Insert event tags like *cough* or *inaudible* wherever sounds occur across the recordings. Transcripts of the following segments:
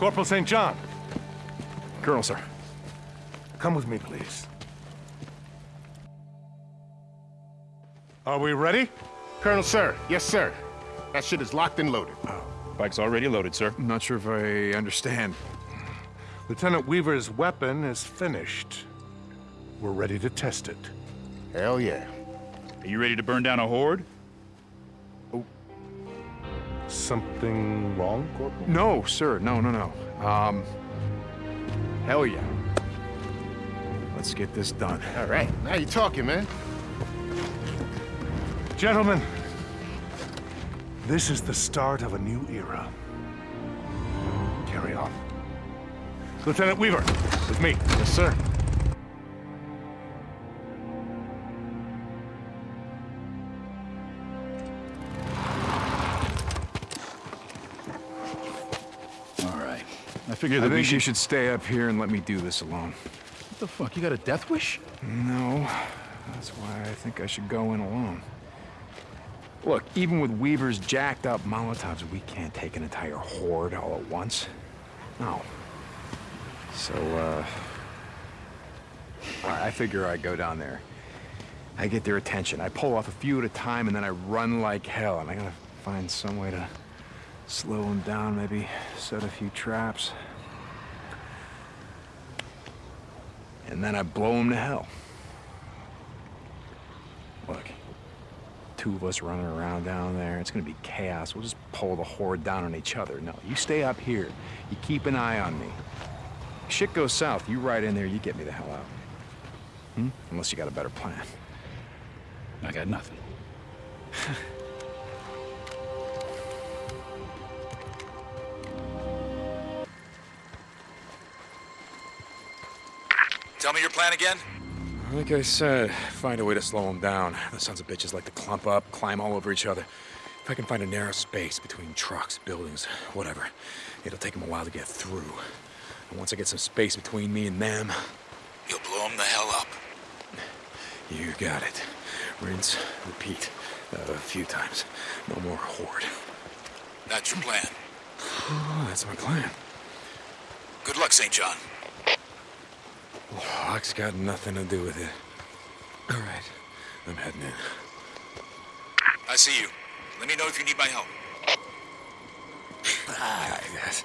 Corporal St. John, Colonel, sir. come with me, please. Are we ready? Colonel, sir. Yes, sir. That shit is locked and loaded. Bike's already loaded, sir. I'm not sure if I understand. Lieutenant Weaver's weapon is finished. We're ready to test it. Hell yeah. Are you ready to burn down a horde? Something wrong, Corporal? No, sir. No, no, no. Um, hell yeah. Let's get this done. All right. Now you're talking, man. Gentlemen, this is the start of a new era. Carry on. Lieutenant Weaver, with me. Yes, sir. I figure I that we think should... you should stay up here and let me do this alone. What the fuck? You got a death wish? No, that's why I think I should go in alone. Look, even with Weaver's jacked up Molotovs, we can't take an entire horde all at once. No. So, uh... I figure I go down there. I get their attention. I pull off a few at a time, and then I run like hell. And I gotta find some way to slow them down, maybe set a few traps. And then I blow them to hell. Look, two of us running around down there, it's gonna be chaos. We'll just pull the horde down on each other. No, you stay up here. You keep an eye on me. Shit goes south, you ride in there, you get me the hell out. Hmm? Unless you got a better plan. I got nothing. *laughs* plan again? Like I said, find a way to slow them down. The sons of bitches like to clump up, climb all over each other. If I can find a narrow space between trucks, buildings, whatever, it'll take them a while to get through. And once I get some space between me and them, You'll blow them the hell up. you got it. Rinse, repeat. Uh, a few times. No more horde. That's your plan. Oh, *sighs* that's my plan. Good luck, St. John. Locke's got nothing to do with it. All right, I'm heading in. I see you. Let me know if you need my help. Ah, I guess.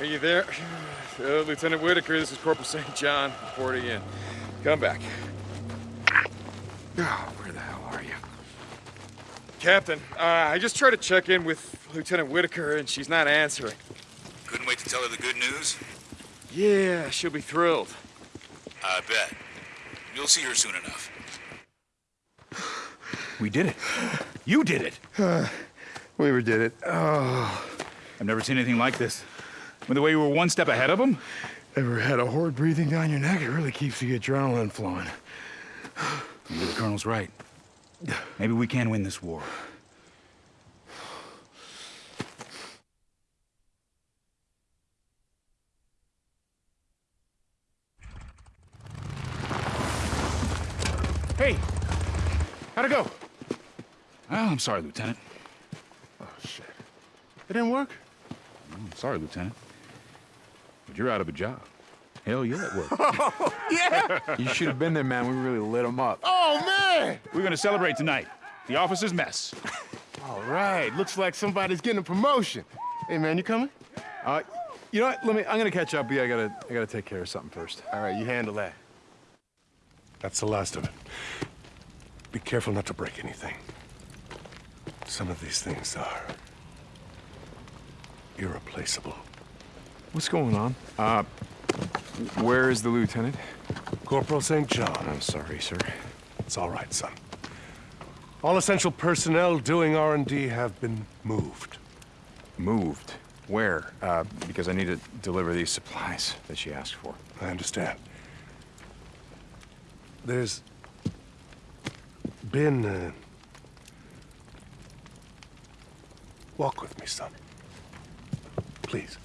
Are you there? *sighs* Uh, Lieutenant Whitaker, this is Corporal St. John, reporting in. Come back. Oh, where the hell are you? Captain, uh, I just tried to check in with Lieutenant Whitaker, and she's not answering. Couldn't wait to tell her the good news? Yeah, she'll be thrilled. I bet. You'll see her soon enough. We did it. You did it. *sighs* Weaver did it. Oh. I've never seen anything like this. With the way you were one step ahead of them? Ever had a horde breathing down your neck? It really keeps the adrenaline flowing. Maybe the Colonel's right. Maybe we can win this war. Hey, how'd it go? Well, I'm sorry, Lieutenant. Oh, shit. It didn't work? I'm sorry, Lieutenant. But you're out of a job. Hell yeah, it worked. *laughs* Yeah. You should have been there, man. We really lit him up. Oh, man! We're gonna celebrate tonight. The officer's mess. All right, looks like somebody's getting a promotion. Hey, man, you coming? Uh, you know what? Let me. I'm gonna catch up with you. I gotta. I gotta take care of something first. All right, you handle that. That's the last of it. Be careful not to break anything. Some of these things are irreplaceable. What's going on? Uh, where is the lieutenant? Corporal St. John. I'm sorry, sir. It's all right, son. All essential personnel doing R&D have been moved. Moved. Where? Uh, because I need to deliver these supplies that she asked for. I understand. There's been uh... Walk with me, son. Please.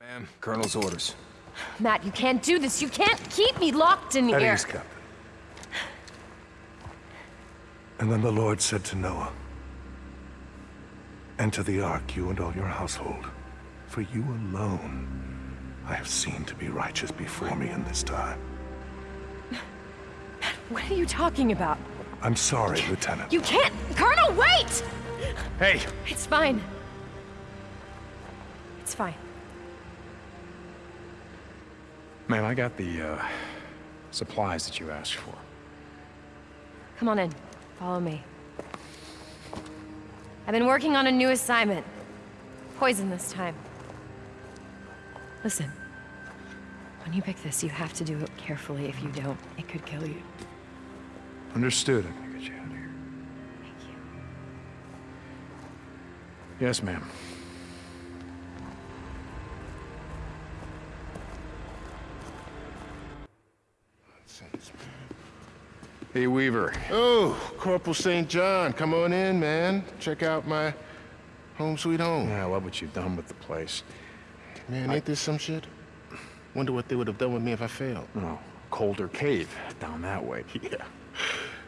Ma'am, Colonel's orders. Matt, you can't do this. You can't keep me locked in At here. ease, Captain. And then the Lord said to Noah, Enter the ark, you and all your household, for you alone I have seen to be righteous before me in this time. Matt, what are you talking about? I'm sorry, Lieutenant. You can't. Colonel, wait! Hey, It's fine. It's fine. Man, I got the, uh, supplies that you asked for. Come on in. Follow me. I've been working on a new assignment. Poison this time. Listen. When you pick this, you have to do it carefully. If you don't, it could kill you. Understood. I'm gonna get you out of here. Thank you. Yes, ma'am. Hey, Weaver. oh, Corporal St. John, come on in, man. Check out my home sweet home. Yeah, I love what you've done with the place. Man, ain't this some shit? Wonder what they would have done with me if I failed. Oh, colder cave down that way. *laughs* Yeah,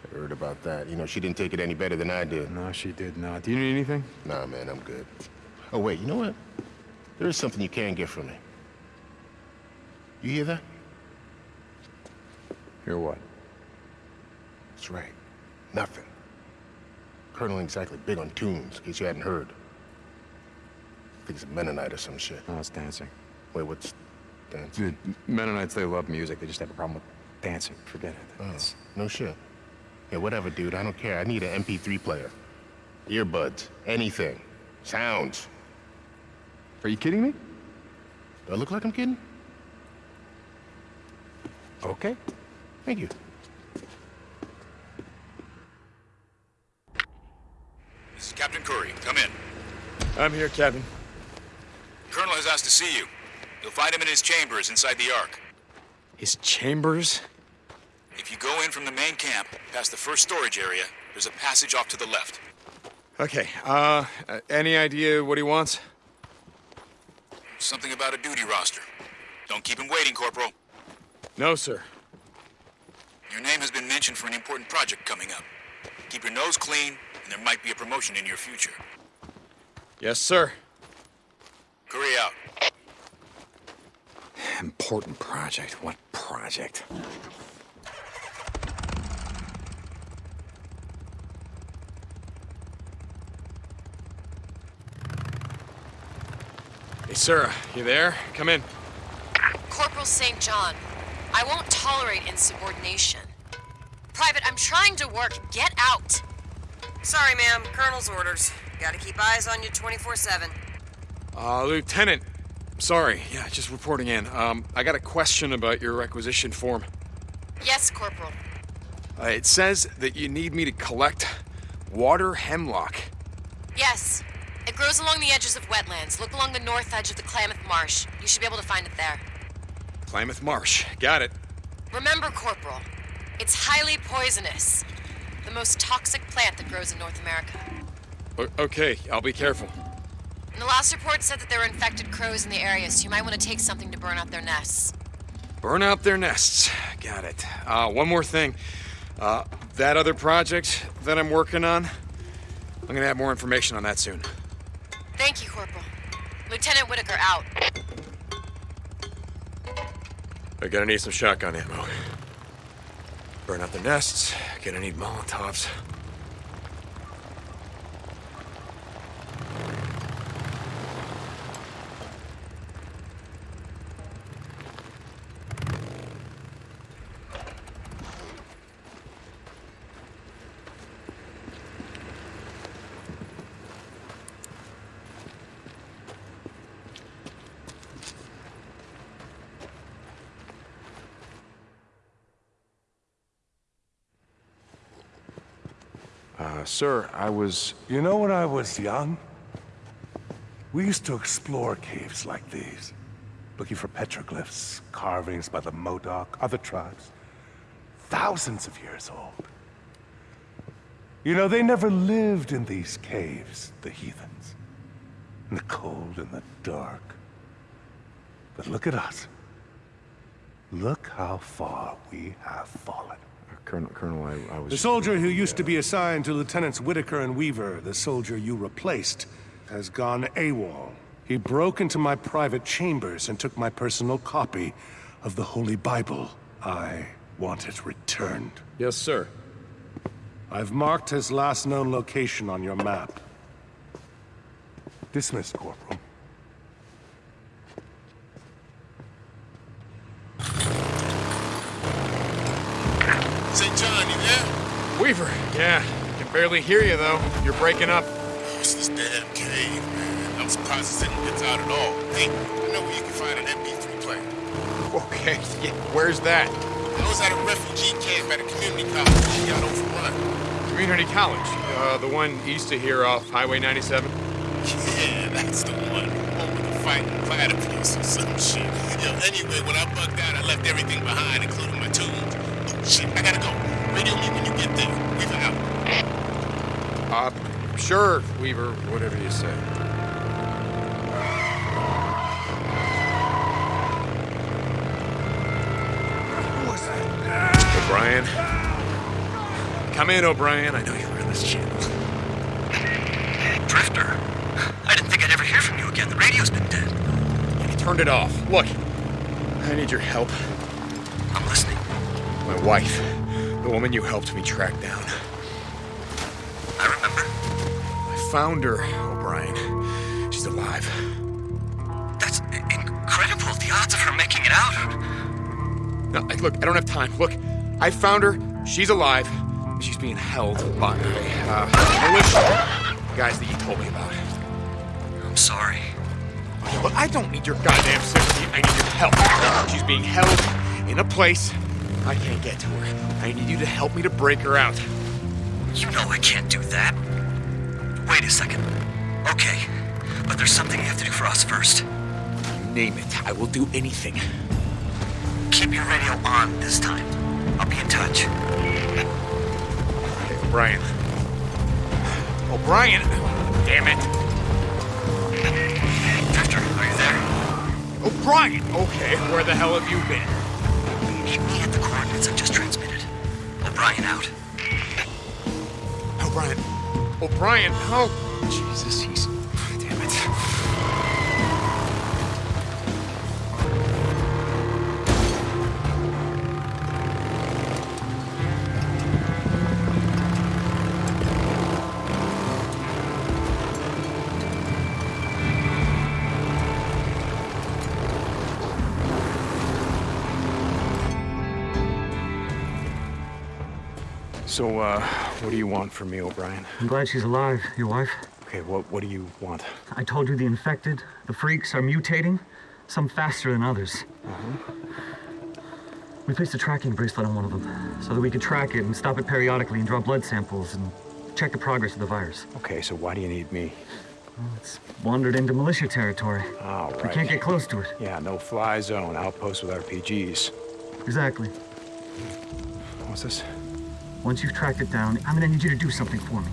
I heard about that. You know, she didn't take it any better than I did. No, she did not. Do you need anything? Nah, man, I'm good. Oh, wait, you know what? There is something you can get from me. You hear that? Hear what? That's right. Nothing. Colonel ain't exactly big on tunes, in case you hadn't heard. I think it's a Mennonite or some shit. No, it's dancing. Wait, what's dance? The Mennonites, they love music. They just have a problem with dancing. Forget it. Oh, It's- no shit. Yeah, whatever, dude. I don't care. I need an MP3 player. Earbuds. Anything. Sounds. Are you kidding me? Do I look like I'm kidding? Okay. Thank you. This is Captain Kouri. Come in. I'm here, Captain. Colonel has asked to see you. You'll find him in his chambers inside the Ark. His chambers? If you go in from the main camp, past the first storage area, there's a passage off to the left. Okay, uh, any idea what he wants? Something about a duty roster. Don't keep him waiting, Corporal. No, sir. Your name has been mentioned for an important project coming up. Keep your nose clean, and there might be a promotion in your future. Yes, sir. Kouri out. Important project. What project? Hey, Sarah, you there? Come in. Corporal St. John, I won't tolerate insubordination. Private, I'm trying to work. Get out. Sorry, ma'am. Colonel's orders. Gotta keep eyes on you 24 7. Uh, Lieutenant. Sorry, yeah, just reporting in. Um, I got a question about your requisition form. Yes, Corporal. Uh, it says that you need me to collect water hemlock. Yes. It grows along the edges of wetlands. Look along the north edge of the Klamath Marsh. You should be able to find it there. Klamath Marsh. Got it. Remember, Corporal, it's highly poisonous. The most toxic plant that grows in North America. O- okay, I'll be careful. And the last report said that there were infected crows in the area, so you might want to take something to burn out their nests. Burn out their nests. Got it. Uh, one more thing. Uh, that other project that I'm working on, I'm gonna have more information on that soon. Thank you, Corporal. Lieutenant Whitaker out. I gotta need some shotgun ammo. Burn out the nests. Gonna need Molotovs. Sir, I was... You know, when I was young, we used to explore caves like these, looking for petroglyphs, carvings by the Modoc, other tribes, thousands of years old. You know, they never lived in these caves, the heathens, in the cold and the dark. But look at us. Look how far we have fallen. Colonel, Colonel, I, I was... The soldier who used to be assigned to Lieutenants Whitaker and Weaver, the soldier you replaced, has gone AWOL. He broke into my private chambers and took my personal copy of the Holy Bible. I want it returned. Yes, sir. I've marked his last known location on your map. Dismissed, Corporal. St. John, you there? Weaver. Yeah, I can barely hear you though. You're breaking up. It's this damn cave, man. I'm surprised this thing gets out at all. Hey, I know where you can find an MP3 player. Okay, *laughs* yeah, where's that? I was at a refugee camp at a community college. She got overrun. Community College. Uh, the one east of here off Highway 97. *laughs* Yeah, that's the one. Home with the fighting platypus or some shit. Yo, anyway, when I bugged out, I left everything behind, including my tools. Oh, shit, I gotta go. Me when you get there. Weaver out. Uh, sure, Weaver, whatever you say. O'Brien. Come in, O'Brien. I know you were in this channel. Drifter. I didn't think I'd ever hear from you again. The radio's been dead. He turned it off. Look, I need your help. I'm listening. My wife, the woman you helped me track down. I remember. I found her, O'Brien. She's alive. That's incredible. The odds of her making it out. No, look, I don't have time. Look, I found her. She's alive. She's being held by uh, militia guys that you told me about. I'm sorry. Look, I don't need your goddamn sympathy. I need your help. She's being held in a place I can't get to her. I need you to help me to break her out. You know I can't do that. Wait a second. Okay, but there's something you have to do for us first. Name it. I will do anything. Keep your radio on this time. I'll be in touch. Hey, O'Brien. O'Brien! Oh, Damn it. Drifter, are you there? Oh, O'Brien! Okay, where the hell have you been? Meet me at the coordinates I've just transmitted. O'Brien out. O'Brien. O'Brien, oh, Jesus, So, uh, what do you want from me, O'Brien? I'm glad she's alive, your wife. Okay, what, what do you want? I told you the infected, the freaks, are mutating, some faster than others. We placed a tracking bracelet on one of them so that we could track it and stop it periodically and draw blood samples and check the progress of the virus. Okay, so why do you need me? It's wandered into militia territory. All right. We can't get close to it. Yeah, no fly zone, outpost with RPGs. Exactly. What's this? Once you've tracked it down, I'm gonna need you to do something for me.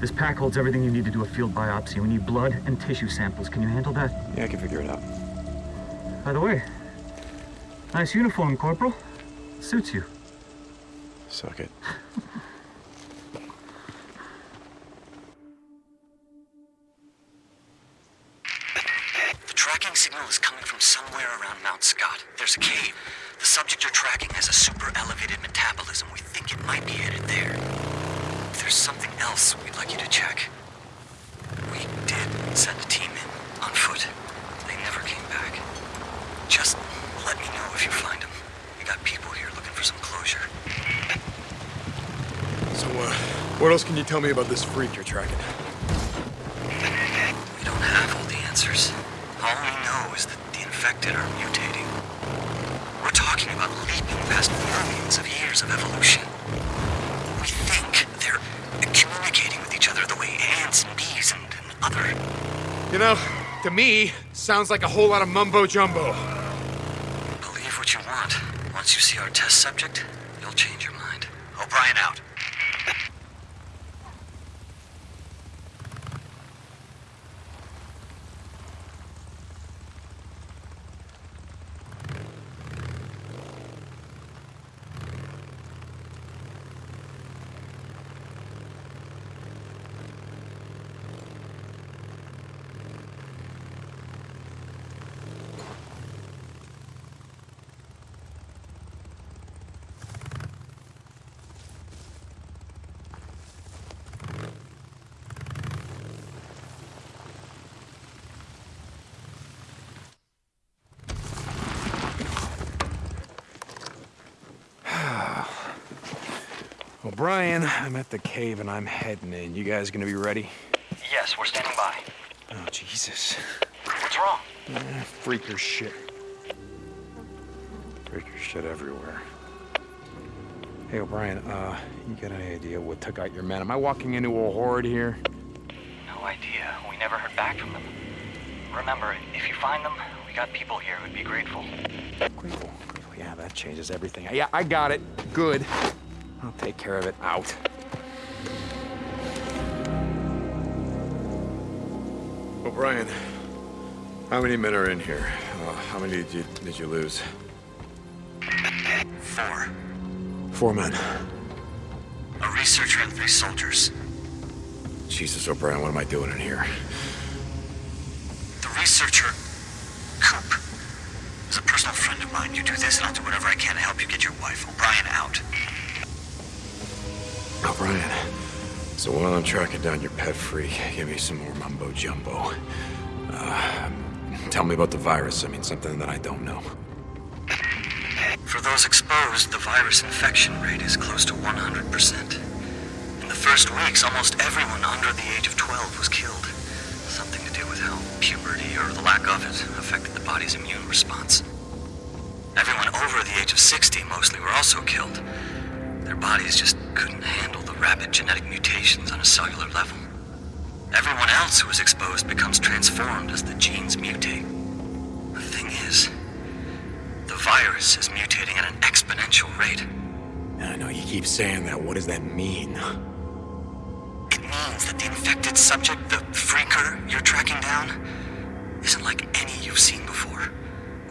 This pack holds everything you need to do a field biopsy. We need blood and tissue samples. Can you handle that? Yeah, I can figure it out. By the way, nice uniform, Corporal. Suits you. Suck it. The tracking signal is coming from somewhere around Mount Scott. There's a cave. The subject you're tracking has a super elevated metabolism. We think it might be headed there. If there's something else we'd like you to check. We did send a team in on foot. They never came back. Just let me know if you find them. We got people here looking for some closure. So, uh, what else can you tell me about this freak you're tracking? We don't have all the answers. All we know is that the infected are mutating. We're talking about leaping past millions of years of evolution. We think they're communicating with each other the way ants and bees and, and other. You know, to me, sounds like a whole lot of mumbo jumbo. Believe what you want. Once you see our test subject, you'll change your mind. O'Brien out. O'Brien, I'm at the cave and I'm heading in. You guys gonna be ready? Yes, we're standing by. Oh, Jesus. What's wrong? Eh, freaker shit. Freaker shit everywhere. Hey, O'Brien, uh, you got any idea what took out your men? Am I walking into a horde here? No idea. We never heard back from them. Remember, if you find them, we got people here who'd be grateful. Grateful. Grateful. Yeah, that changes everything. Yeah, I got it. Good. I'll take care of it. Out. O'Brien, how many men are in here? Uh, how many did you, did you lose? Four. Four men. A researcher and three soldiers. Jesus, O'Brien, what am I doing in here? The researcher, Coop, is a personal friend of mine. You do this, and I'll do whatever I can to help you get your wife. O'Brien out. O'Brien, so while I'm tracking down your pet freak, give me some more mumbo jumbo. Uh, tell me about the virus. I mean, something that I don't know. For those exposed, the virus infection rate is close to 100%. In the first weeks, almost everyone under the age of 12 was killed. Something to do with how puberty, or the lack of it, affected the body's immune response. Everyone over the age of 60 mostly were also killed. Their bodies just couldn't handle the rapid genetic mutations on a cellular level. Everyone else who is exposed becomes transformed as the genes mutate. The thing is, the virus is mutating at an exponential rate. I know you keep saying that. What does that mean? It means that the infected subject, the freaker you're tracking down, isn't like any you've seen before.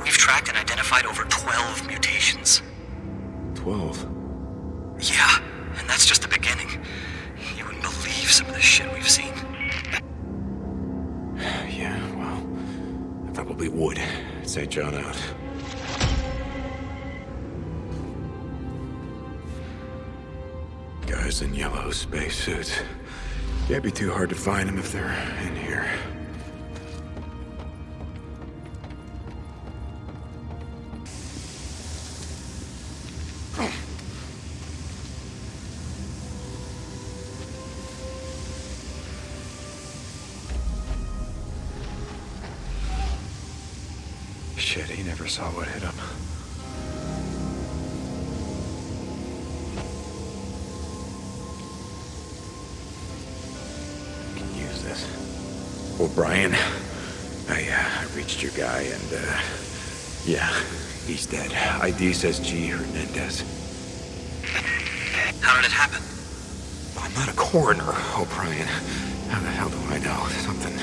We've tracked and identified over 12 mutations. Twelve. Yeah, and that's just the beginning. You wouldn't believe some of the shit we've seen. *sighs* Yeah, well, I probably would. St. John out. Guys in yellow spacesuits. Can't be too hard to find them if they're in here. ID says G. Hernandez. How did it happen? I'm not a coroner, O'Brien. How the hell do I know? Something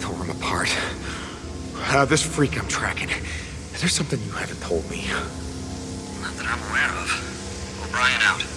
tore him apart. Uh, this freak I'm tracking. Is there something you haven't told me. Not that I'm aware of. O'Brien out.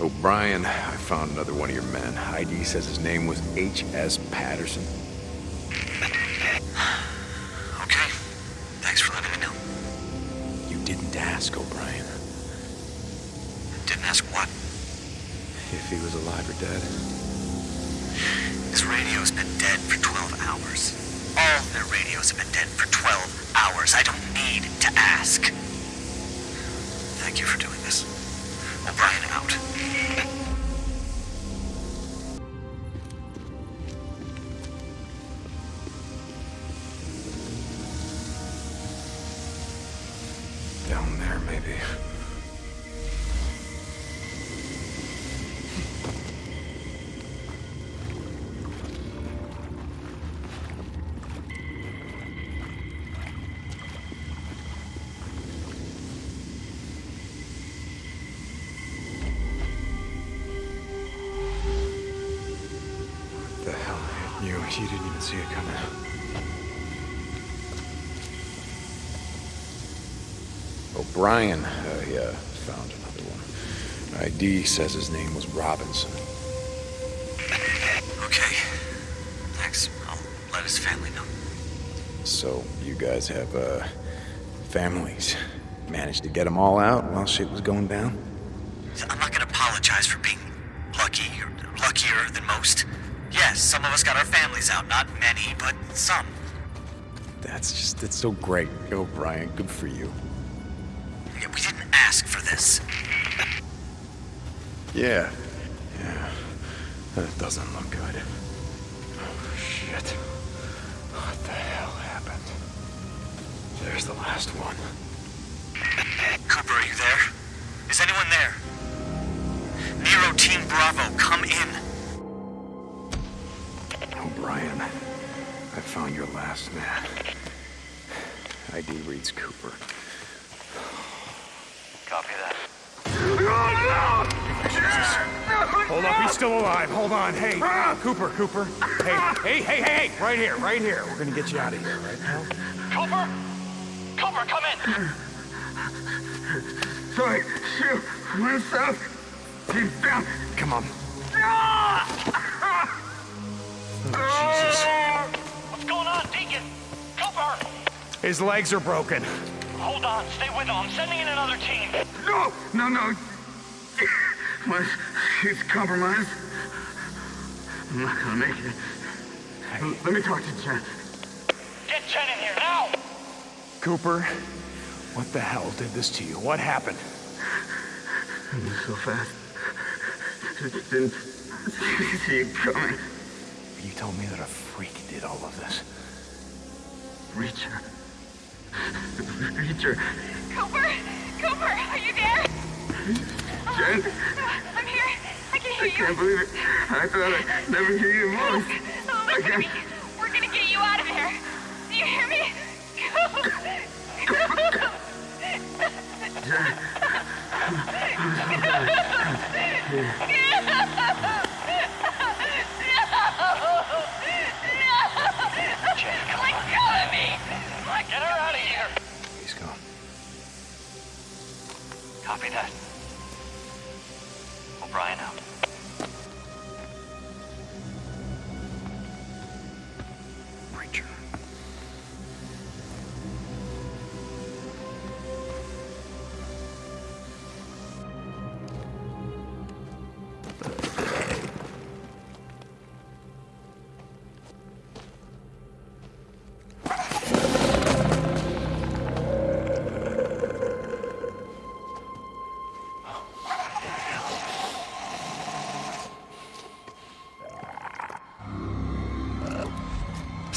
Oh, O'Brien, I found another one of your men. ID says his name was H.S. Patterson. *sighs* Okay. Thanks for letting me know. You didn't ask, O'Brien. Didn't ask what. If he was alive or dead. His radio's been dead for 12 hours. All their radios have been dead for 12 hours. I don't need to ask. Thank you for doing this. O'Brien out. ID says his name was Robinson. Okay. Thanks. I'll let his family know. So, you guys have, uh, families. Managed to get them all out while shit was going down? I'm not gonna apologize for being lucky or luckier than most. Yes, some of us got our families out. Not many, but some. That's just, it's so great. O'Brien, good for you. Yeah, We didn't ask for this. Yeah. Yeah. That doesn't look good. Oh, shit. What the hell happened? There's the last one. Cooper, are you there? Is anyone there? NERO Team Bravo, come in. O'Brien, I found your last man. ID reads Cooper. Copy that. Hold up, he's still alive. Hold on. Hey, Cooper, Cooper. Hey, hey, hey, hey, hey, right here, right here. We're gonna get you out of here, right now? Cooper! Cooper, come in! Sorry, shoot, went south. He's down. Come on. Ah! Oh, Jesus. What's going on, Deacon? Cooper! His legs are broken. Hold on, stay with him. I'm sending in another team. No, no, no. My, he's compromised. I'm not gonna make it. L- Let me talk to Jen. Get Jen in here, now! Cooper, what the hell did this to you? What happened? I moved so fast. Didn't *laughs* see you coming. You told me that a freak did all of this. Reacher. Reacher. Cooper! Cooper, are you there? Jen, I'm here. I can hear I you. can't believe it. I thought I'd never hear your voice. Oh, I listen to me. can't. We're gonna get you out of here. Do you hear me? *laughs* Jen. I'm so sorry. Let go of me! Get her out of here! He's gone. Copy that. O'Brien out.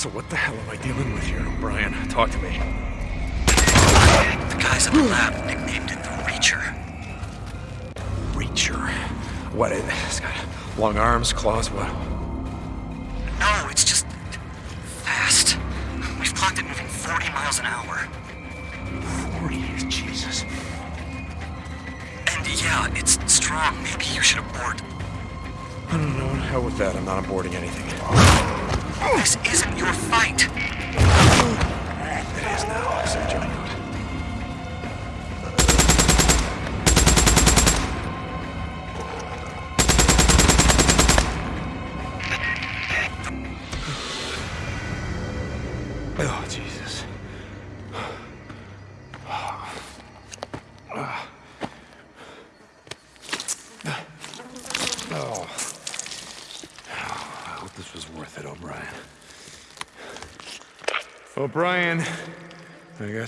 So what the hell am I dealing with here, O'Brien? Talk to me. The guys at the lab nicknamed it the Reacher. Reacher. What? It, it's got long arms, claws, what?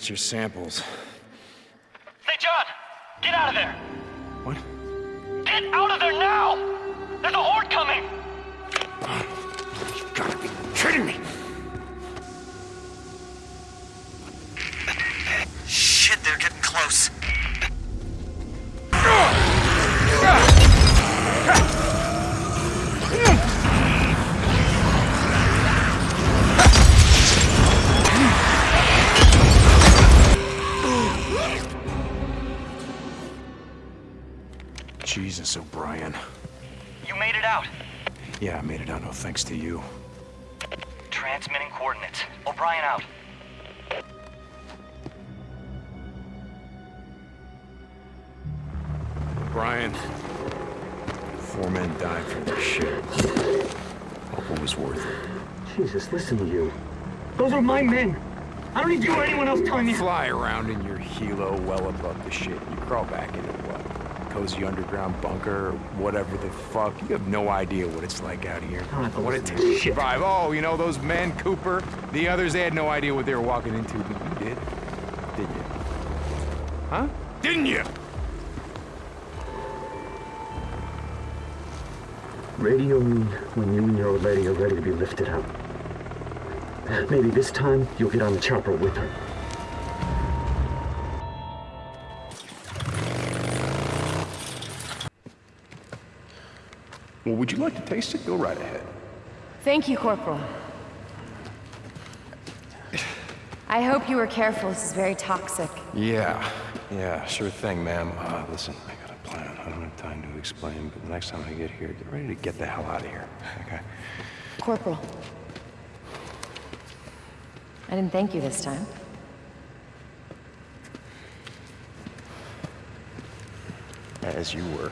I got your samples. Hey, John! Get out of there! What? Get out of there now! There's a horde coming! You gotta be kidding me! Shit, they're getting close. Thanks to you. Transmitting coordinates. O'Brien out. O'Brien. Four men died for this shit. Hope it was worth it. Jesus, listen to you. Those are my men. I don't need you or anyone else telling me. Fly around in your helo well above the shit. You crawl back into what? Cozy underground bunker or whatever the fuck. You have no idea what it's like out here. don't have to What it listen takes to to shit. survive. Oh, you know those men, Cooper? The others, they had no idea what they were walking into, but you did. Did you? Huh? Didn't you? Radio me when you and your old lady are ready to be lifted out. Maybe this time you'll get on the chopper with her. Well, would you like to taste it? Go right ahead. Thank you, Corporal. I hope you were careful. This is very toxic. Yeah, yeah, sure thing, ma'am. Uh, listen, I got a plan. I don't have time to explain, but the next time I get here, get ready to get the hell out of here, *laughs* okay? Corporal. I didn't thank you this time. As you were.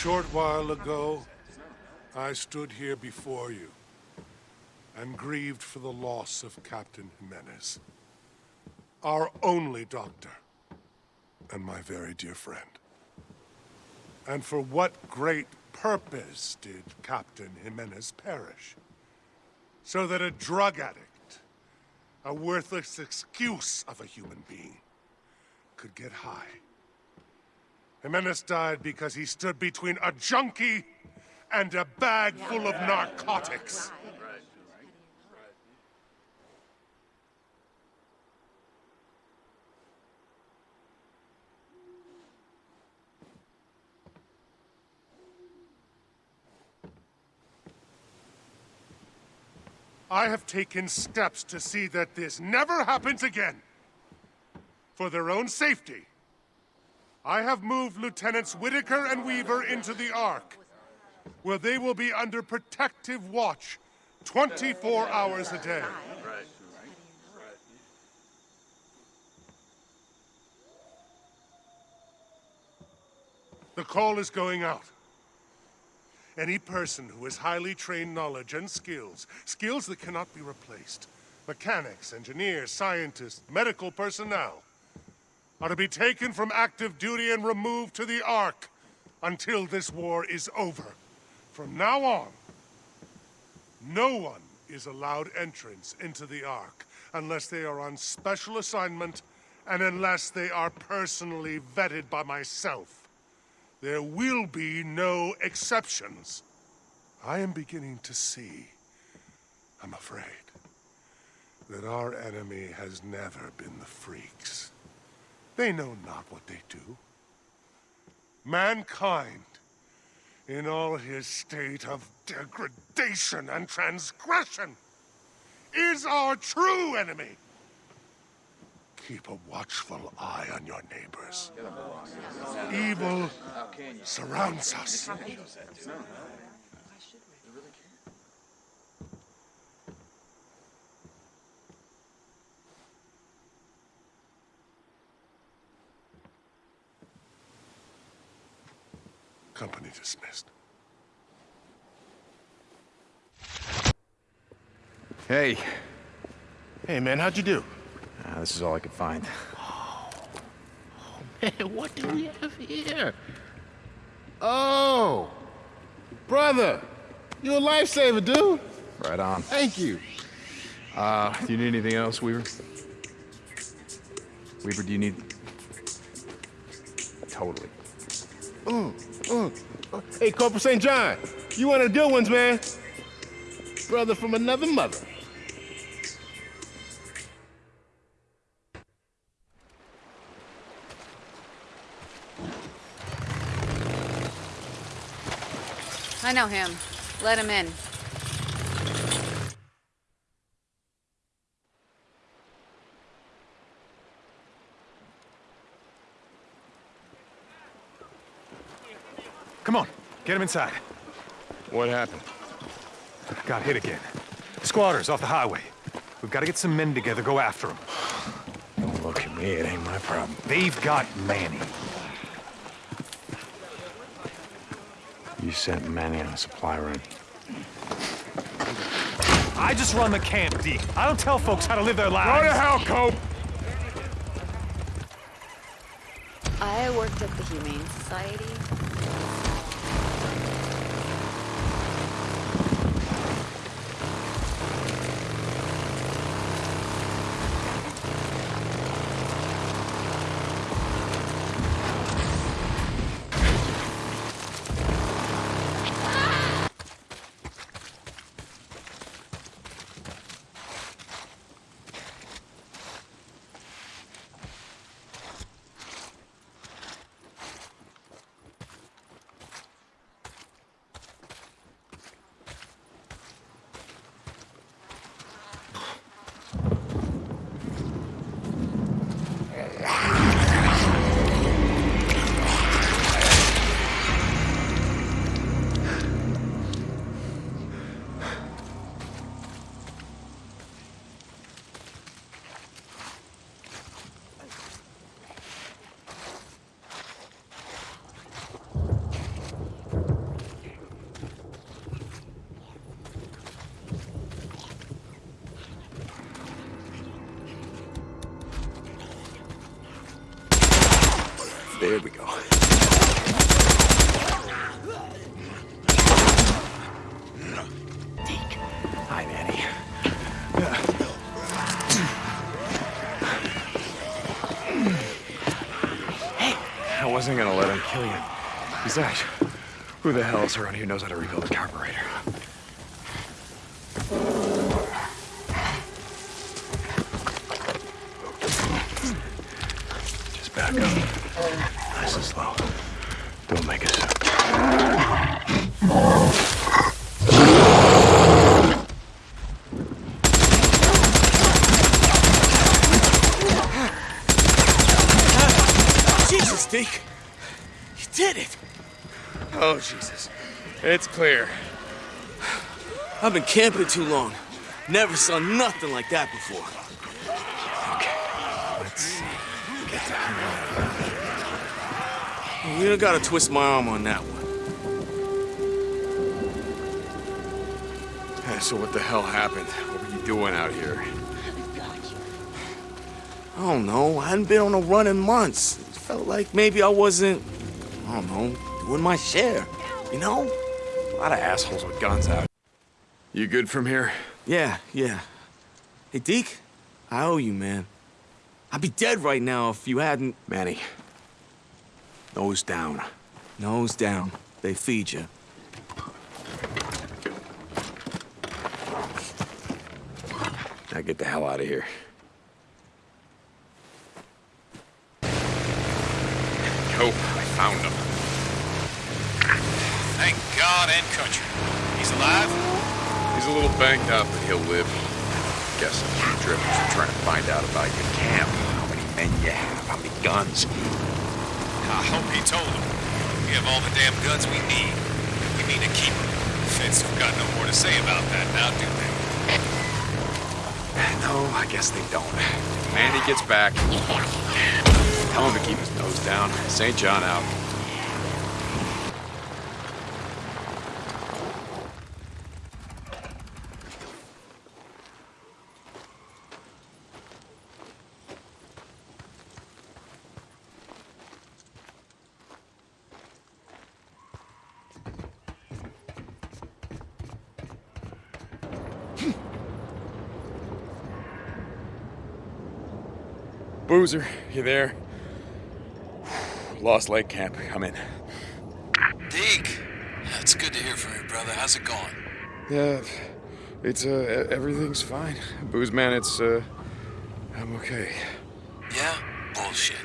Short while ago, I stood here before you and grieved for the loss of Captain Jimenez, our only doctor and my very dear friend. And for what great purpose did Captain Jimenez perish? So that a drug addict, a worthless excuse of a human being, could get high. Jimenez died because he stood between a junkie and a bag full of narcotics. I have taken steps to see that this never happens again. For their own safety, I have moved Lieutenants Whitaker and Weaver into the Ark, where they will be under protective watch 24 hours a day. The call is going out. Any person who has highly trained knowledge and skills, skills that cannot be replaced, mechanics, engineers, scientists, medical personnel, are to be taken from active duty and removed to the Ark until this war is over. From now on, no one is allowed entrance into the Ark unless they are on special assignment and unless they are personally vetted by myself. There will be no exceptions. I am beginning to see, I'm afraid, that our enemy has never been the freaks. They know not what they do. Mankind, in all his state of degradation and transgression, is our true enemy. Keep a watchful eye on your neighbors. Evil surrounds us. Company dismissed. Hey. Hey, man, how'd you do? Uh, this is all I could find. Oh man, what do we have here? Oh! Brother! You a lifesaver, dude! Right on. Thank you. Uh, do you need anything else, Weaver? Weaver, do you need... Totally. Mm, Hey, Corporal St. John, you one of the good ones, man. Brother from another mother. I know him. Let him in. Come on, get him inside. What happened? Got hit again. Squatters off the highway. We've got to get some men together, go after them. Don't look at me, it ain't my problem. They've got Manny. You sent Manny on a supply run. I just run the camp, D. I don't tell folks how to live their lives. Go to hell, Cope! I worked at the Humane Society. There we go. Hi, Manny. Hey, I wasn't gonna let him kill you. Besides, Who the hell else around here knows how to rebuild a carburetor? Just back up. Nice and slow. Don't make a sound. Jesus, Deke. You did it. Oh, Jesus. It's clear. I've been camping too long. Never saw nothing like that before. Okay, let's see. Get the hell out of here. You don't gotta twist my arm on that one. Hey, so what the hell happened? What were you doing out here? I don't know. I hadn't been on a run in months. It felt like maybe I wasn't, I don't know, doing my share. You know? A lot of assholes with guns out. You good from here? Yeah, yeah. Hey, Deke, I owe you, man. I'd be dead right now if you hadn't... Manny. Nose down. Nose down. They feed you. Now get the hell out of here. Yo, I found him. Thank God and country. He's alive? He's a little banged up, but he'll live. Guess a few drifters are trying to find out about your camp. How many men you have, how many guns. I hope he told them. We have all the damn guns we need. We need to keep them. Feds have got no more to say about that now, do they? Eh, no, I guess they don't. Manny gets back. Tell him to keep his nose down. St. John out. Boozer, you there? Lost Lake Camp, come in. Deke! It's good to hear from you, brother. How's it going? Yeah, it's, uh, everything's fine. Booze man, it's, uh, I'm okay. Yeah? Bullshit.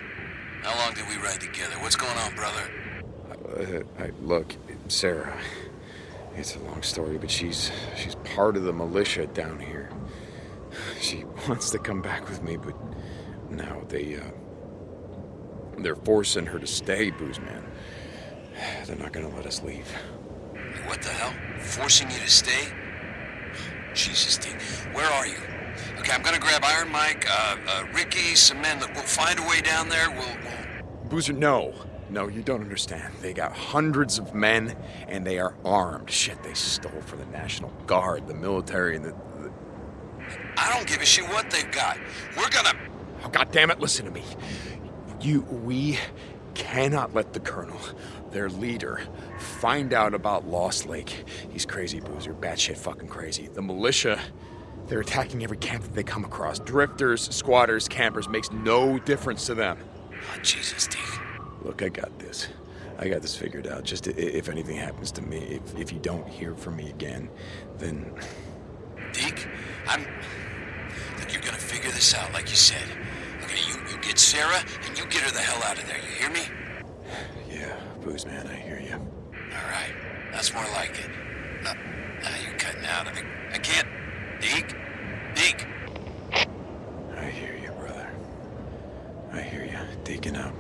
How long did we ride together? What's going on, brother? Uh, I, look, Sarah, it's a long story, but she's, she's part of the militia down here. She wants to come back with me, but now they, uh, they're forcing her to stay, Booze man. *sighs* They're not gonna let us leave. What the hell? Forcing you to stay? Jesus, Deke. Where are you? Okay, I'm gonna grab Iron Mike, uh, uh, Ricky, some men. We'll find a way down there. We'll, we'll... Boozer, no. No, you don't understand. They got hundreds of men, and they are armed. Shit, they stole from the National Guard, the military, and the... the... I don't give a shit what they've got. We're gonna... Oh, God damn it, listen to me. You, we cannot let the Colonel, their leader, find out about Lost Lake. He's crazy, Boozer, batshit fucking crazy. The militia, they're attacking every camp that they come across. Drifters, squatters, campers, makes no difference to them. Oh, Jesus, Deke. Look, I got this. I got this figured out. Just if anything happens to me, if, if you don't hear from me again, then Deke, I'm... Look, you're gonna figure this out, like you said. You, get Sarah, and you get her the hell out of there. You hear me? yeah, booze man, I hear you. All right. That's more like it. No, now you're cutting out of it. I can't... Deke? Deke? I hear you, brother. I hear you. Deacon out.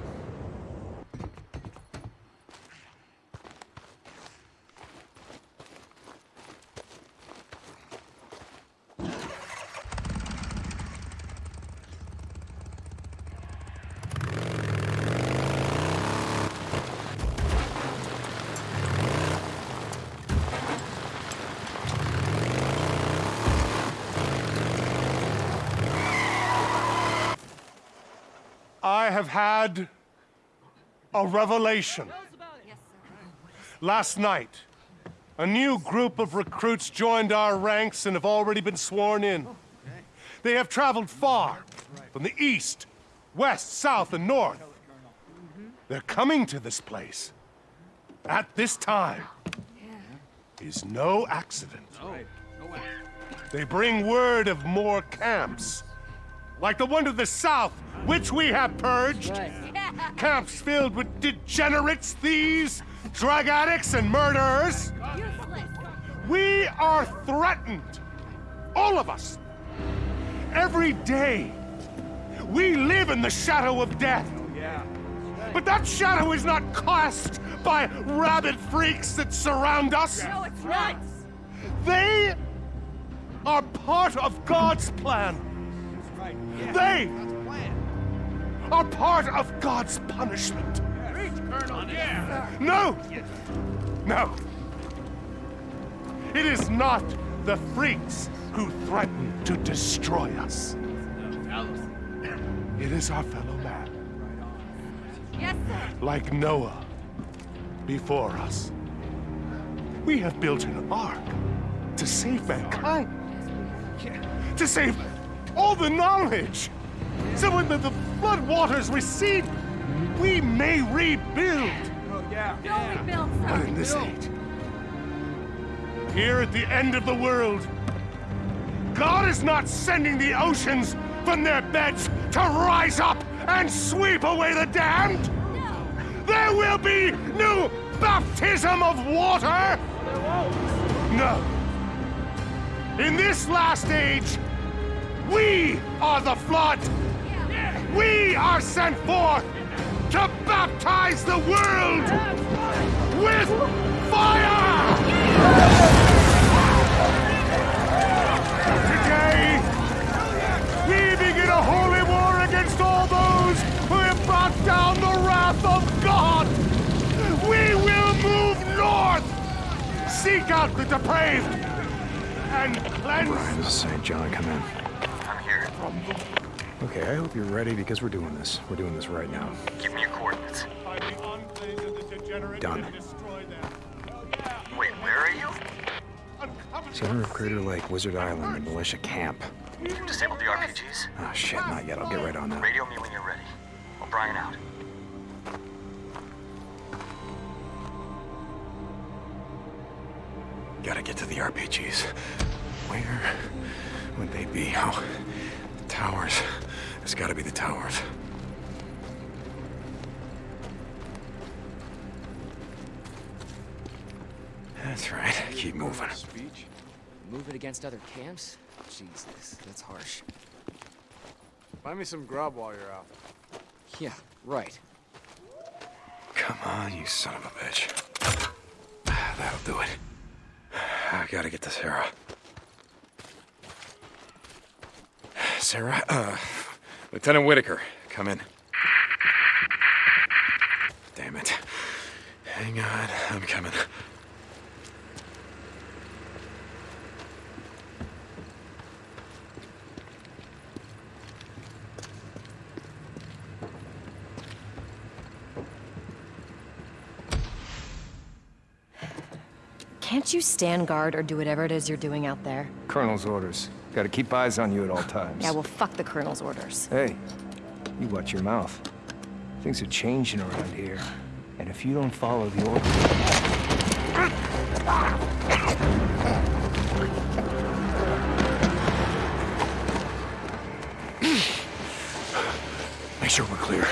I have had a revelation. Last night, a new group of recruits joined our ranks and have already been sworn in. They have traveled far from the east, west, south, and north. They're coming to this place at this time is no accident. Oh, they bring word of more camps, like the one to the south, which we have purged. *laughs* Camps filled with degenerates, thieves, drug addicts, and murderers. We are threatened, all of us. Every day, we live in the shadow of death. But that shadow is not cast by rabid freaks that surround us. No, it's not. They are part of God's plan. They are part of God's punishment. Colonel, yeah. No! No! It is not the freaks who threaten to destroy us. It is our fellow man. Yes, sir. Like Noah before us. We have built an ark to save mankind. To save all the knowledge. So when the, the flood waters recede, we may rebuild. No rebuild, sir. But in this age, here at the end of the world, God is not sending the oceans from their beds to rise up and sweep away the damned. No. There will be no baptism of water. No. In this last age, we are the flood. We are sent forth to baptize the world with fire! Today, we begin a holy war against all those who have brought down the wrath of God. We will move north, seek out the depraved, and cleanse. Brian, St. John, come in. I'm. Okay, I hope you're ready because we're doing this. We're doing this right now. Give me your coordinates. Done. Wait, where are you? Center of Crater Lake, Wizard Island, the militia camp. You've disabled the RPGs. Oh ah, shit, not yet. I'll get right on that. Radio me when you're ready. O'Brien out. Gotta get to the RPGs. Where would they be? Oh, the towers. It's gotta be the towers. That's right. Keep moving. Speech? Move it against other camps? Jesus, that's harsh. Find me some grub while you're out. Yeah, right. Come on, you son of a bitch. *sighs* That'll do it. *sighs* I gotta get to Sarah. Sarah, uh, Lieutenant Whitaker, come in. Damn it. Hang on, I'm coming. Can't you stand guard or do whatever it is you're doing out there? Colonel's orders. Gotta keep eyes on you at all times. Yeah, well, fuck the Colonel's orders. Hey, you watch your mouth. Things are changing around here. And if you don't follow the orders... *clears throat* Make sure we're clear.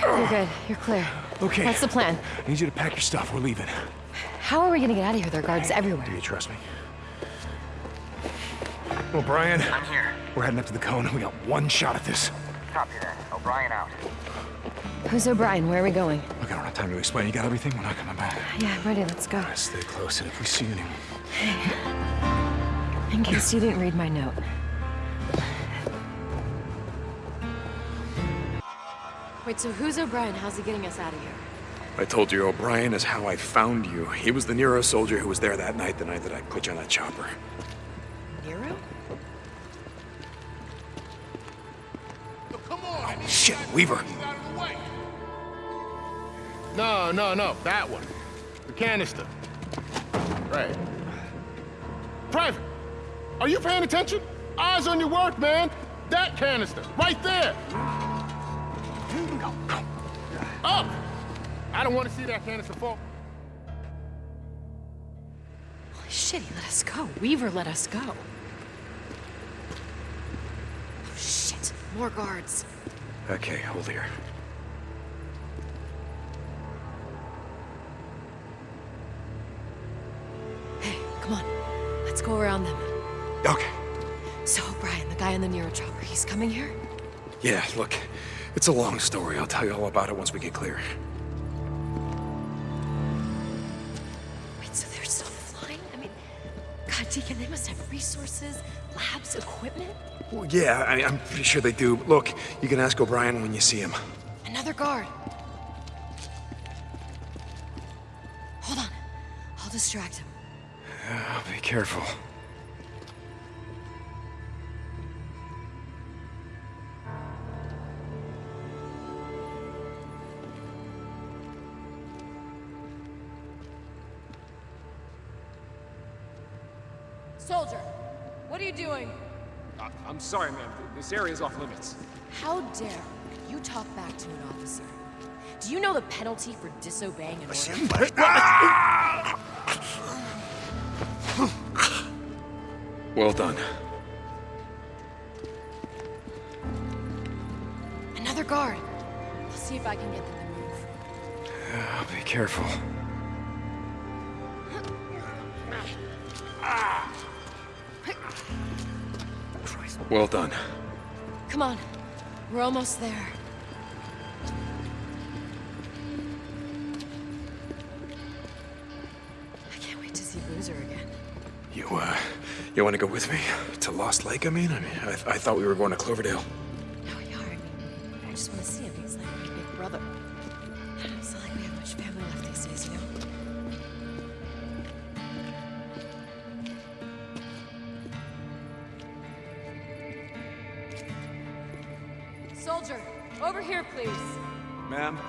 You're good. You're clear. Okay. What's the plan? I need you to pack your stuff. We're leaving. How are we gonna get out of here? There are guards everywhere. Do you trust me? Well, Brian. I'm here. We're heading up to the cone. We got one shot at this. Copy that. O'Brien out. Who's O'Brien? Where are we going? Look, I don't have time to explain. You got everything? We're not coming back. Yeah, I'm ready. Let's go. Stay close, and if we see anyone... In case you didn't read my note. Wait, so who's O'Brien? How's he getting us out of here? I told you O'Brien is how I found you. He was the NERO soldier who was there that night, the night that I put you on that chopper. NERO? Shit, Weaver. No, no, no, that one. The canister. Right. Private, are you paying attention? Eyes on your work, man. That canister, right there. Up! I don't want to see that canister fall. Holy shit, he let us go. Weaver let us go. Oh, shit. More guards. Okay, hold here. Hey, come on. Let's go around them. Okay. So, Brian, the guy in the NERO chopper, he's coming here? Yeah, look, it's a long story. I'll tell you all about it once we get clear. Deacon, they must have resources, labs, equipment. Well, yeah, I, I'm pretty sure they do. Look, you can ask O'Brien when you see him. Another guard. Hold on. I'll distract him. *sighs* Be careful. Soldier, what are you doing? I- I'm sorry, ma'am. This area is off limits. How dare you talk back to an officer? Do you know the penalty for disobeying an order? *laughs* Well done. Another guard. I'll see if I can get them to move. Uh, *sighs* be careful. Well done. Come on. We're almost there. I can't wait to see Boozer again. You, uh, you want to go with me? To Lost Lake, I mean? I mean, I, I thought we were going to Cloverdale.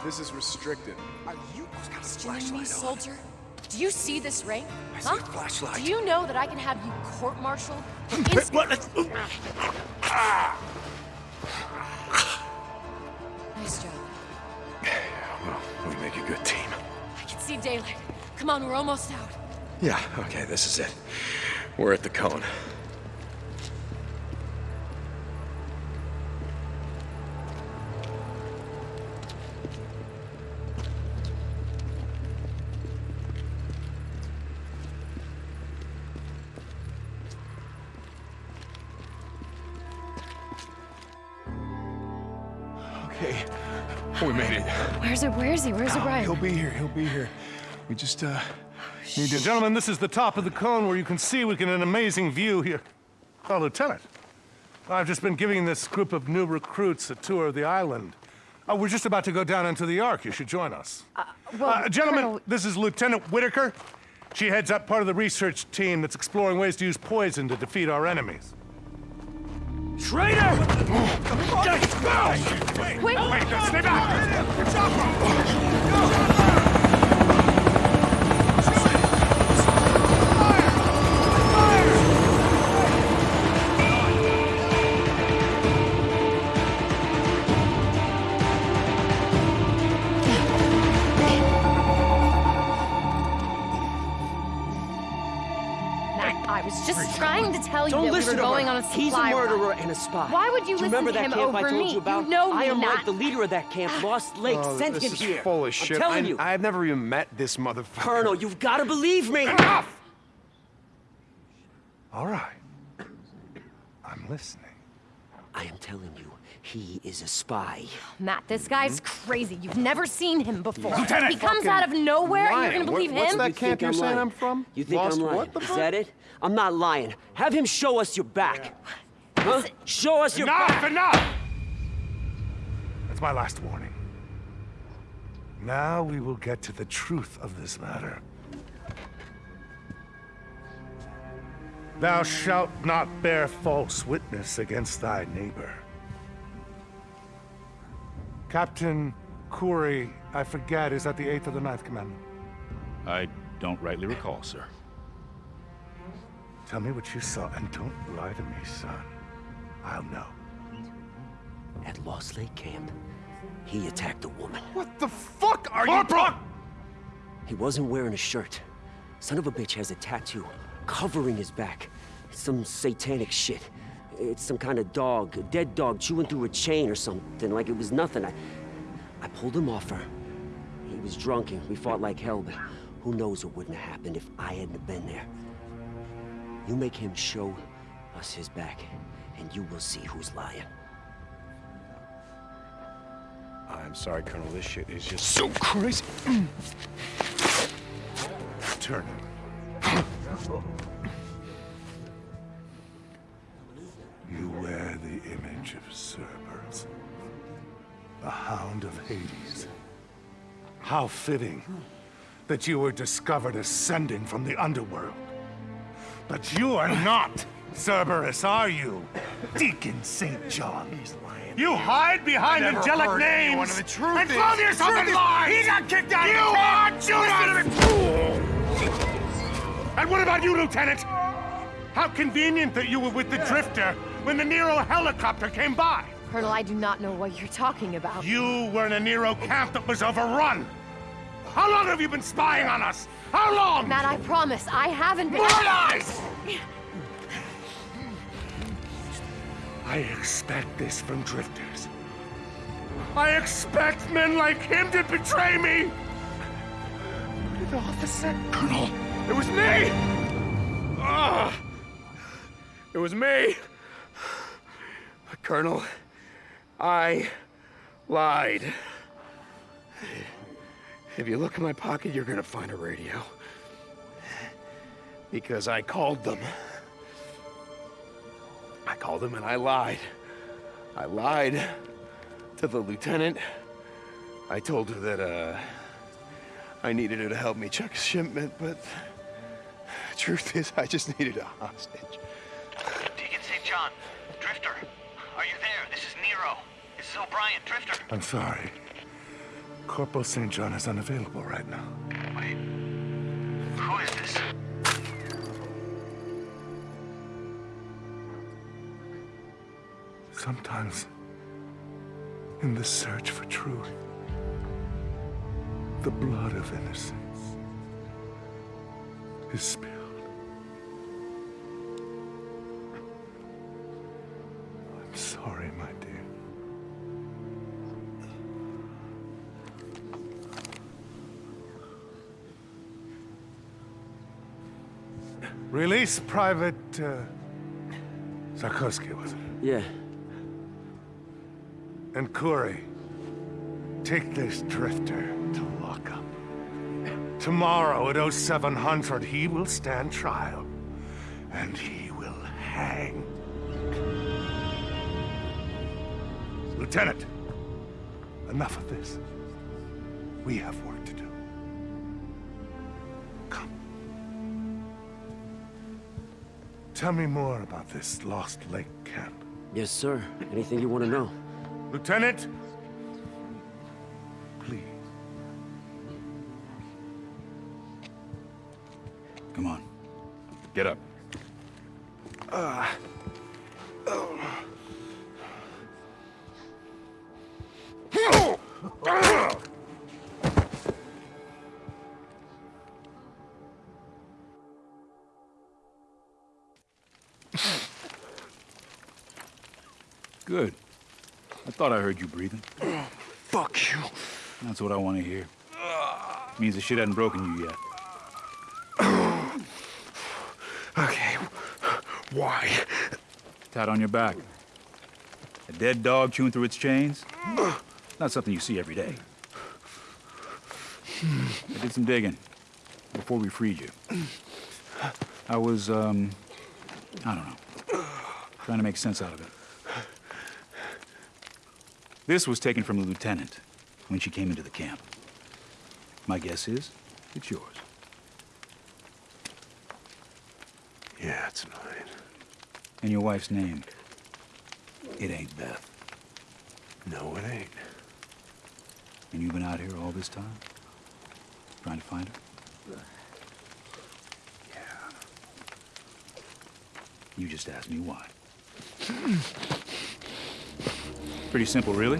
This is restricted. Are you questioning me, soldier? Do you see this ring? I see huh? a flashlight. Do you know that I can have you court-martialed? *laughs* ins- ah! Nice job. Well, we make a good team. I can see daylight. Come on, we're almost out. Yeah, okay, this is it. We're at the cone. We made it. Where's it? Where is he? Where's Oh, O'Brien? He'll be here. He'll be here. We just, uh, need to... Gentlemen, this is the top of the cone where you can see we get an amazing view here. Oh, Lieutenant, I've just been giving this group of new recruits a tour of the island. Oh, we're just about to go down into the Ark. You should join us. well, Uh, gentlemen, Colonel- this is Lieutenant Whitaker. She heads up part of the research team that's exploring ways to use poison to defeat our enemies. Traitor! Wait, Wait! stay back! Matt, tell you Don't that we listen were to going on a supply He's a run. murderer and a spy. Why would you Do you listen remember to that him camp I over told me? you about? You know I am Matt. like the leader of that camp. Ah. Lost Lake Oh, sent this him here. full of shit. I'm telling I- you. I've never even met this motherfucker. Colonel, you've got to believe me. Enough! All right. I'm listening. I am telling you, he is a spy. Matt, this guy's hmm? crazy. You've never seen him before. Lieutenant, he comes out of nowhere and you're gonna believe What- what's him? that You camp think you're I'm saying lying? I'm from? You think Lost I'm lying? what the Is fuck? that it? I'm not lying. Have him show us your back. Huh? Show us your Enough, back. enough! That's my last warning. Now we will get to the truth of this matter. Thou shalt not bear false witness against thy neighbor. Captain Kouri, I forget, is that the 8th or the ninth commandment? I don't rightly recall, sir. Tell me what you saw and don't lie to me, son. I'll know. At Lost Lake Camp, He attacked a woman. What the fuck are you talking? He wasn't wearing a shirt. Son of a bitch has a tattoo covering his back. It's some satanic shit. It's some kind of dog, a dead dog chewing through a chain or something, like it was nothing. I, I pulled him off her. He was drunk and we fought like hell, but who knows what wouldn't have happened if I hadn't been there. You make him show us his back, and you will see who's lying. I'm sorry, Colonel. This shit is just so crazy. Turn You wear the image of Cerberus, the Hound of Hades. How fitting that you were discovered ascending from the underworld. But you are not Cerberus, are you? Deacon St. John. You hide behind never angelic names anyone of the truth and is- clothe yourself truth in is- lies! he got kicked out of you the are! Judas! Out of And what about you, Lieutenant? How convenient that you were with the Drifter when the NERO helicopter came by. Colonel, I do not know what you're talking about. You were in a NERO camp that was overrun. How long have you been spying on us? How long? Matt, I promise, I haven't been- More lies! I expect this from Drifters. I expect men like him to betray me! The officer... Colonel, it was me! Ah, it was me! Colonel, I lied. If you look in my pocket, you're gonna find a radio. Because I called them. I called them and I lied. I lied to the lieutenant. I told her that, uh, I needed her to help me check a shipment, but the truth is, I just needed a hostage. Deacon St. John, Drifter, are you there? This is NERO. This is O'Brien, Drifter. I'm sorry. Corporal St. John is unavailable right now. Wait. Who is this? Sometimes, in the search for truth, the blood of innocence is spilled. I'm sorry, my dear. Release Private uh, Sarkovsky, was it? Yeah. And Kouri, take this drifter to lockup. Tomorrow at 0700, he will stand trial, and he will hang. Lieutenant, enough of this. We have work to do. Tell me more about this Lost Lake camp. Yes, sir. Anything you want to know? Lieutenant, please. Come on. Get up. Uh, oh. Good. I thought I heard you breathing. Oh, *clears throat* Fuck you. That's what I want to hear. Means the shit hadn't broken you yet. *clears throat* Okay. Why? Tat on your back. A dead dog chewing through its chains? *clears throat* Not something you see every day. I did some digging before we freed you. I was, um, I don't know, trying to make sense out of it. This was taken from the lieutenant when she came into the camp. My guess is it's yours. Yeah, it's mine. And your wife's name? It ain't Beth. No, it ain't. And you've been out here all this time? Trying to find her? Yeah. You just asked me why. *clears throat* Pretty simple, really.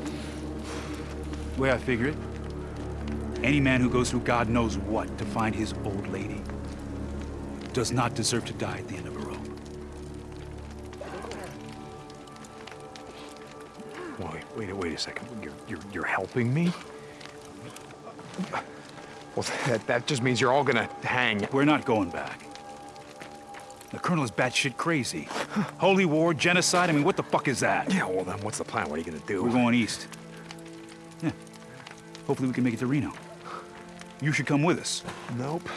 The way I figure it, any man who goes through God knows what to find his old lady does not deserve to die at the end of a rope. Wait, wait, wait a second. You're, you're, you're helping me? Well, that, that just means you're all gonna hang. We're not going back. The Colonel is batshit crazy. Holy war, genocide, I mean, what the fuck is that? Yeah, well then what's the plan? What are you gonna do? We're going east. Yeah. Hopefully we can make it to Reno. You should come with us. Nope.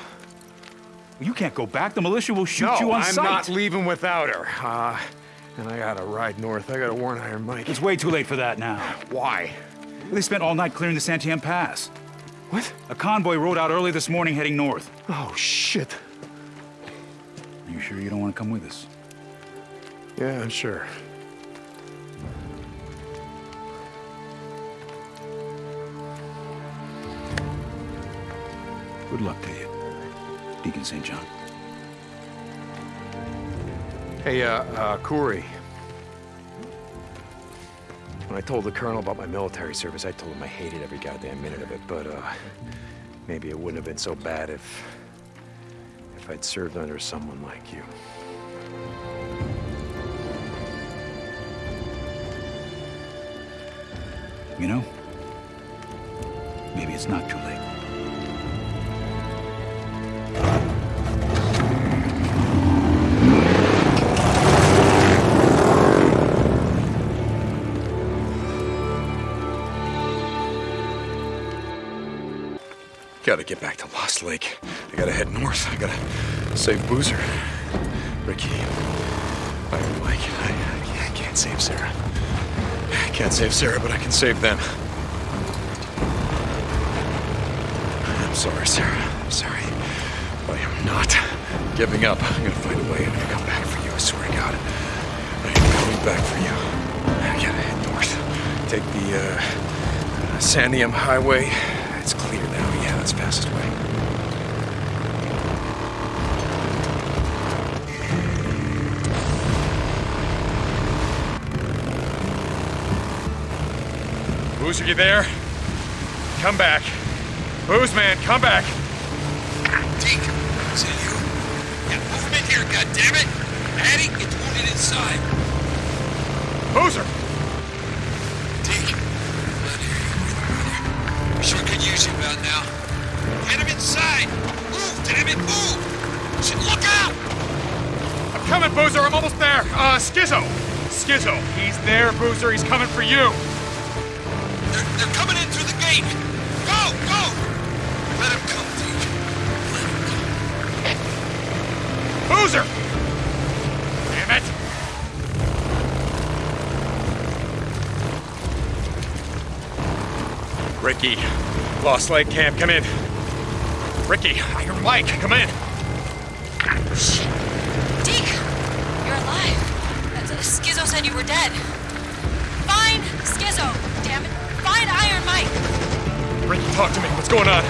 You can't go back. The militia will shoot no, you on I'm sight. not leaving without her. Uh, and I gotta ride north. I gotta warn Iron Mike. It's way too late for that now. Why? They spent all night clearing the Santiam Pass. What? A convoy rode out early this morning heading north. Oh, shit. You sure you don't want to come with us? Yeah, I'm sure. Good luck to you, Deacon St. John. Hey, uh, uh, Kouri. When I told the colonel about my military service, I told him I hated every goddamn minute of it, but, uh, maybe it wouldn't have been so bad if... if I'd served under someone like you. You know, maybe it's not too late. Gotta get back to Lost Lake. I gotta head north. I gotta save Boozer. Ricky. I, I can't save Sarah. I can't save Sarah, but I can save them. I'm sorry, Sarah. I'm sorry. But I am not giving up. I'm gonna find a way. I'm gonna come back for you. I swear to God. I am coming back for you. I gotta head north. Take the, uh, uh Santiam Highway. It's clear now. Yeah, that's the fastest way. Booze, are you there? Come back. Booze, man, come back. Deke, is it you? Yeah, move him in here, goddammit! Addy, get wounded inside. Boozer! Deke, not here, you brother. We sure could use you about now. Get him inside! Move, damn it, move! Shit, look out! I'm coming, Boozer. I'm almost there. Uh, Skizzo. Skizzo. He's there, Boozer. He's coming for you. They're, they're coming in through the gate! Go, go! Let him come, Deke. Let him come. Boozer! Damn it! Ricky. Lost Lake Camp, come in. Ricky, Iron Mike, come in. Deke, you're alive. Uh, Skizzo said you were dead. Find Skizzo, damn it. Find Iron Mike. Ricky, talk to me. What's going on?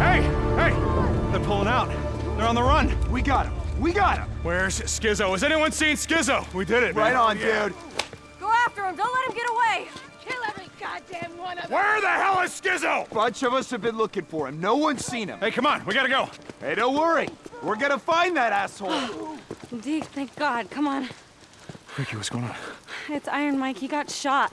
Hey, hey! They're pulling out. They're on the run. We got him. We got him. Where's Skizzo? Has anyone seen Skizzo? We did it, man. Right on, Yeah. dude. Bunch of us have been looking for him. No one's seen him. Hey, come on. We gotta go. Hey, don't worry. We're gonna find that asshole. *gasps* Deke, thank God. Come on. Ricky, what's going on? It's Iron Mike. He got shot.